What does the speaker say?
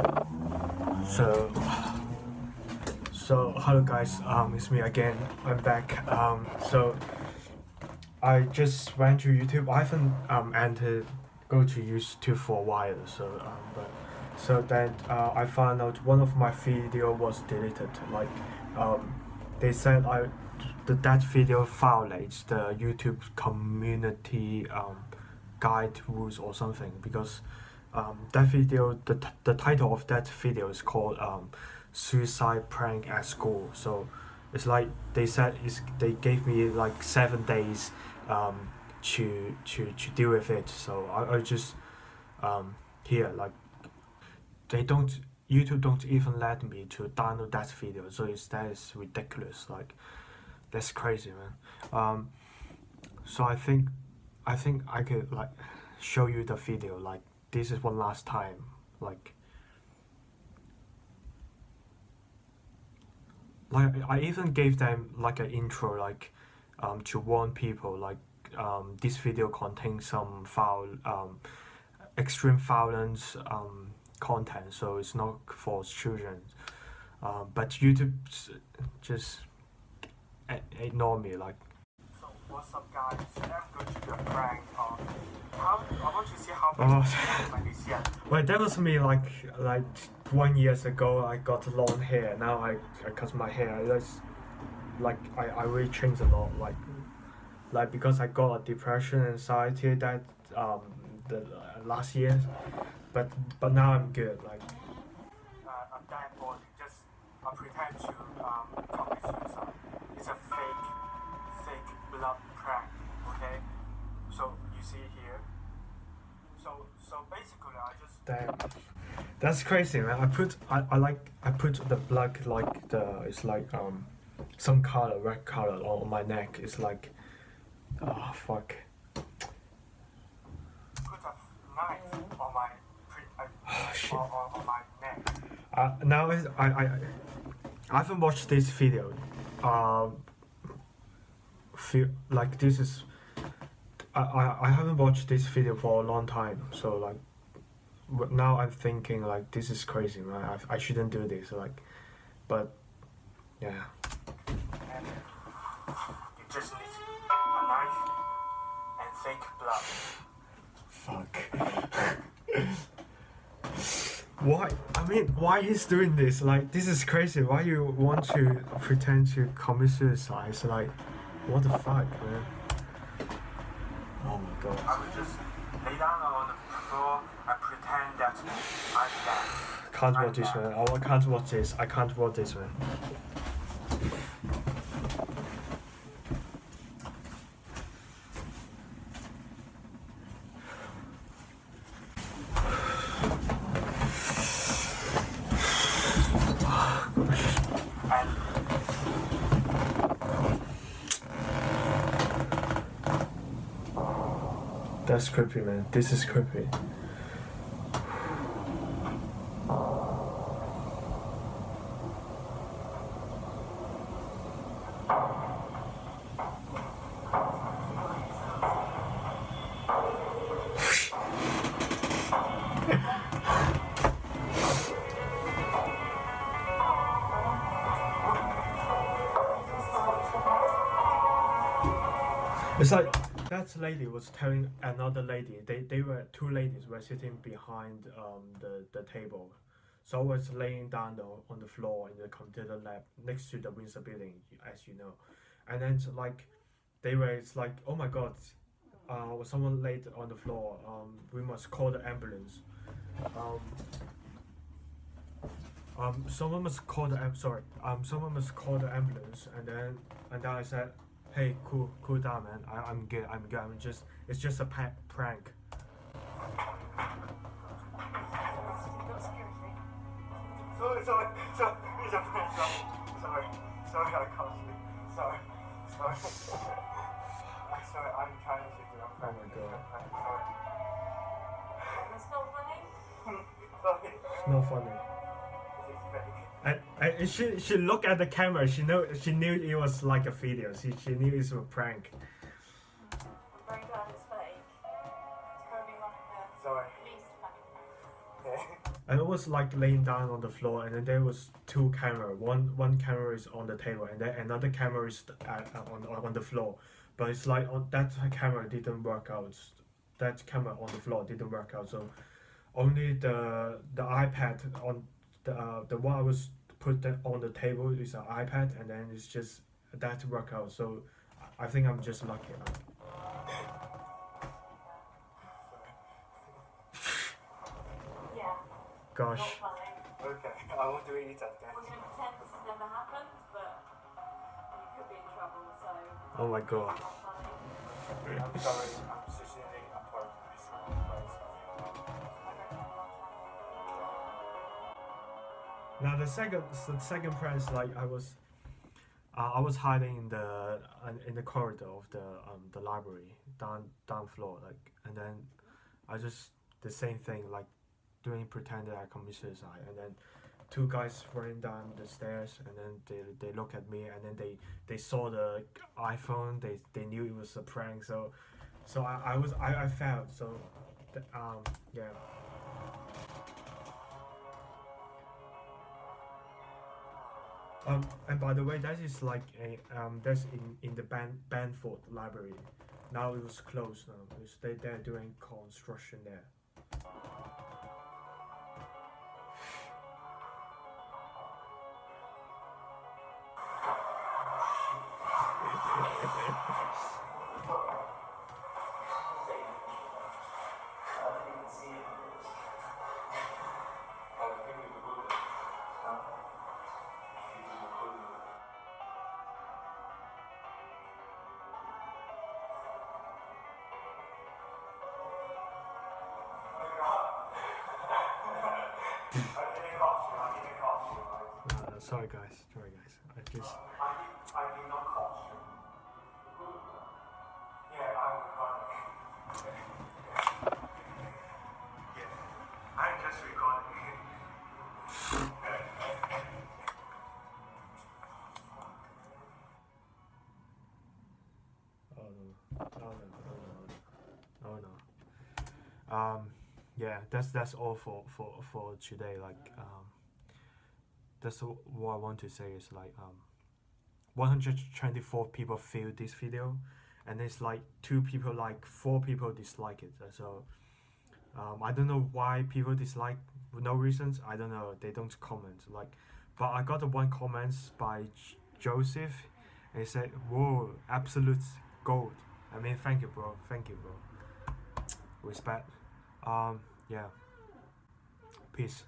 So, so hello guys, um, it's me again. I'm back. Um, so I just went to YouTube. I haven't um entered go to YouTube for a while. So um, but so then uh, I found out one of my video was deleted. Like um, they said I that that video violates the YouTube community um guide rules or something because um, that video the, the title of that video is called um, suicide prank at school. So it's like they said is they gave me like seven days um, to to to deal with it. So I, I just um, here like they don't youtube don't even let me to download that video. So it's that is ridiculous. Like that's crazy man. Um, so i think i think i could like show you the video like this is one last time like like I even gave them like an intro like um, to warn people like um, this video contains some foul um, extreme violence um, content so it's not for children. Uh, but YouTube just ignore me like so what's up guys? I'm going to do a prank on I want to see how Oh. Well, that was me like like one years ago. I got long hair. Now I, I cut my hair. That's like I, I really changed a lot. Like like because I got a depression, anxiety that um the uh, last year, but but now I'm good. Like uh, I'm dying just uh, pretend to um, commit suicide. It's a fake, fake blood prank. Okay, so you see here. So basically, I just damn, that's crazy, man. I put I, I like I put the blood like the it's like um some color red color on my neck. It's like oh fuck. put a knife on my uh, Oh, shit. on, on, on my neck. Uh, now is I, I I haven't watched this video. Um, feel like this is I, I, haven't watched this video for a long time. So like now I'm thinking like this is crazy, man. I, I shouldn't do this. Like, but yeah. you just need a knife and fake blood. Fuck. why? I mean, why he's doing this? Like, this is crazy. Why you want to pretend to commit suicide? It's like, what the fuck, man? God. I would just lay down on the floor and pretend that I'm dead. Can't watch this, man. I can't watch this. I can't watch this, man. That's creepy, man. This is creepy. It's like that lady was telling another lady. They they were two ladies were sitting behind um the the table. So I was laying down on, on the floor in the computer lab next to the Windsor building, as you know. And then like they were it's like oh my god, uh was someone laid on the floor. Um we must call the ambulance. Um um, someone must call the sorry. Um, someone must call the ambulance, and then and then I said, "Hey, cool, cool down, man. I, I'm good. I'm good. I'm just it's just a pa- prank." sorry, sorry, sorry, it's a prank. Sorry, sorry, I can't sleep. Sorry, sorry. I'm sorry, I'm trying to do a prank. Oh my God. Sorry. It's not funny. Sorry. It's not funny. This is fake. And, and she she looked at the camera. She know she knew it was like a video. She she knew it was a prank. I'm very glad it's fake. It's probably like the Sorry. least funny. Okay. and I was like laying down on the floor, and then there was two camera. One one camera is on the table, and then another camera is at, on on the floor. But it's like on that camera didn't work out. That camera on the floor didn't work out. So only the the iPad on the uh, the one I was put that on the table is an iPad, and then it's just that work out. So I think I'm just lucky. Yeah. Gosh. Okay, I won't do it again. We're going to pretend this has never happened, but you could be in trouble, so. Oh my god. I'm sorry, I'm sincerely Now the second the second is like I was uh, I was hiding in the uh, in the corridor of the um the library down down floor like and then I just the same thing like doing pretend that I commit suicide and then two guys running down the stairs and then they, they look at me and then they they saw the iPhone they they knew it was a prank so so I, I was I, I failed so um yeah Um, and by the way, that is like a um, that's in in the Ban Banford Library. Now it was closed now. They they're doing construction there. Sorry guys, sorry guys. I just I did, I did not cost you. Yeah, I'm recording. Yeah, I'm just recording. oh no oh no oh no oh no. Um, yeah, that's that's all for for for today. Like um, that's what I want to say is like um, 124 people viewed this video, and it's like two people like four people dislike it. So um, I don't know why people dislike no reasons. I don't know. They don't comment like, but I got the one comments by J- Joseph, and he said, "Whoa, absolute gold." I mean, thank you, bro. Thank you, bro. Respect. Um, yeah. Peace.